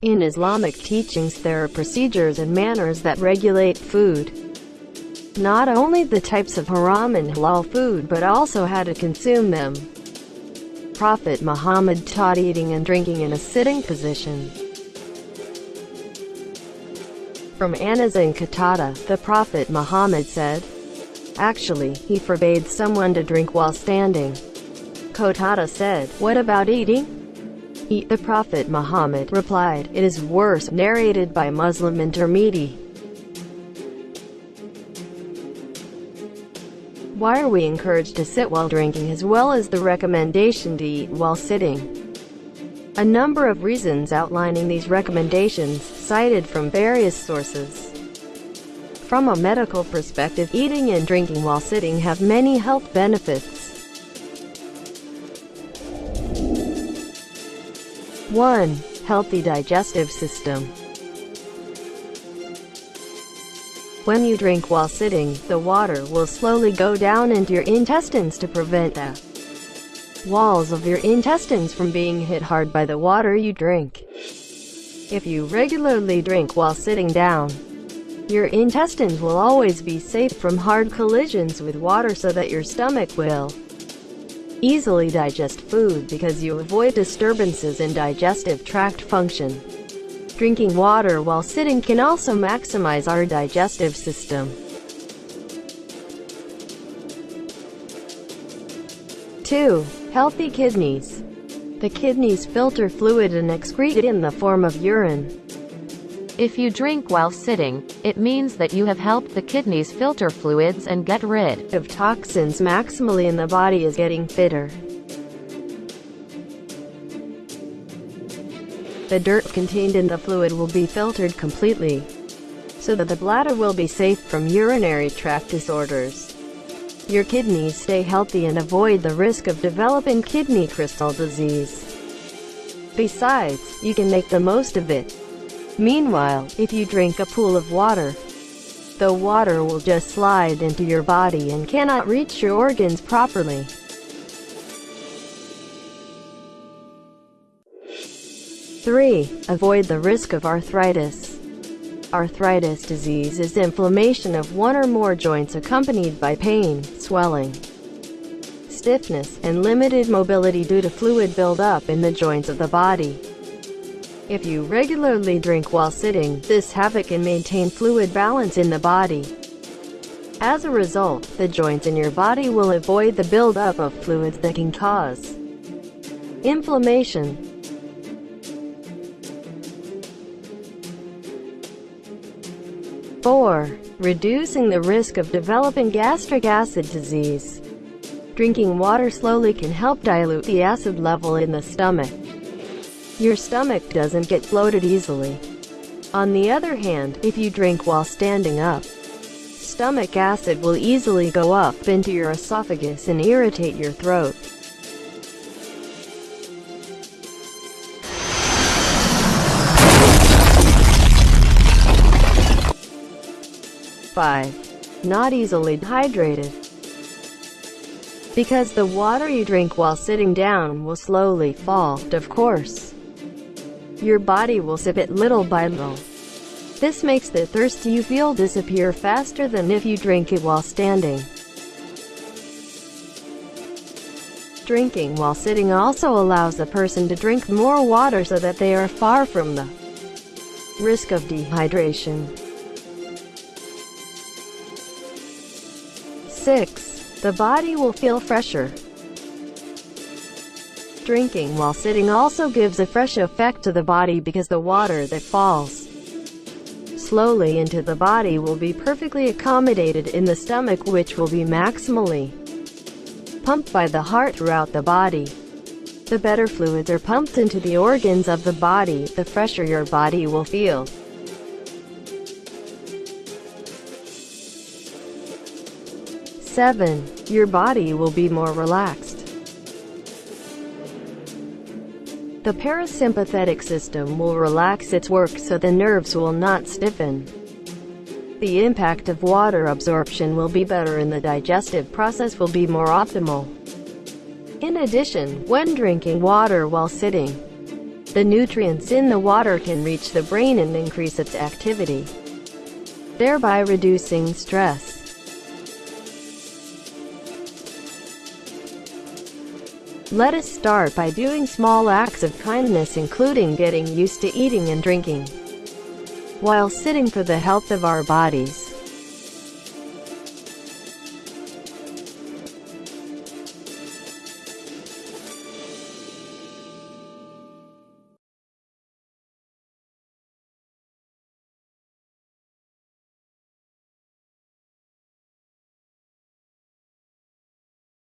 In Islamic teachings there are procedures and manners that regulate food. Not only the types of haram and halal food but also how to consume them. Prophet Muhammad taught eating and drinking in a sitting position. From Anas and Qatada, the Prophet Muhammad said, Actually, he forbade someone to drink while standing. Qatada said, What about eating? Eat the Prophet Muhammad replied, It is worse, narrated by Muslim and Tirmidhi. Why are we encouraged to sit while drinking as well as the recommendation to eat while sitting? A number of reasons outlining these recommendations, cited from various sources. From a medical perspective, eating and drinking while sitting have many health benefits. 1. Healthy digestive system. When you drink while sitting, the water will slowly go down into your intestines to prevent the walls of your intestines from being hit hard by the water you drink. If you regularly drink while sitting down, your intestines will always be safe from hard collisions with water so that your stomach will Easily digest food because you avoid disturbances in digestive tract function. Drinking water while sitting can also maximize our digestive system. 2. Healthy kidneys. The kidneys filter fluid and excrete it in the form of urine. If you drink while sitting, it means that you have helped the kidneys filter fluids and get rid of toxins maximally and the body is getting fitter. The dirt contained in the fluid will be filtered completely, so that the bladder will be safe from urinary tract disorders. Your kidneys stay healthy and avoid the risk of developing kidney crystal disease. Besides, you can make the most of it. Meanwhile, if you drink a pool of water, the water will just slide into your body and cannot reach your organs properly. Three, avoid the risk of arthritis. Arthritis disease is inflammation of one or more joints accompanied by pain, swelling, stiffness, and limited mobility due to fluid buildup in the joints of the body. If you regularly drink while sitting, this havoc can maintain fluid balance in the body. As a result, the joints in your body will avoid the buildup of fluids that can cause inflammation. Four, reducing the risk of developing gastric acid disease. Drinking water slowly can help dilute the acid level in the stomach. Your stomach doesn't get bloated easily. On the other hand, if you drink while standing up, stomach acid will easily go up into your esophagus and irritate your throat. Five. Not easily dehydrated. Because the water you drink while sitting down will slowly fall, of course. Your body will sip it little by little. This makes the thirst you feel disappear faster than if you drink it while standing. Drinking while sitting also allows the person to drink more water so that they are far from the risk of dehydration. 6. The body will feel fresher. Drinking while sitting also gives a fresh effect to the body because the water that falls slowly into the body will be perfectly accommodated in the stomach which will be maximally pumped by the heart throughout the body. The better fluids are pumped into the organs of the body, the fresher your body will feel. Seven, your body will be more relaxed. The parasympathetic system will relax its work so the nerves will not stiffen. The impact of water absorption will be better and the digestive process will be more optimal. In addition, when drinking water while sitting, The nutrients in the water can reach the brain and increase its activity, thereby reducing stress. Let us start by doing small acts of kindness including getting used to eating and drinking while sitting for the health of our bodies.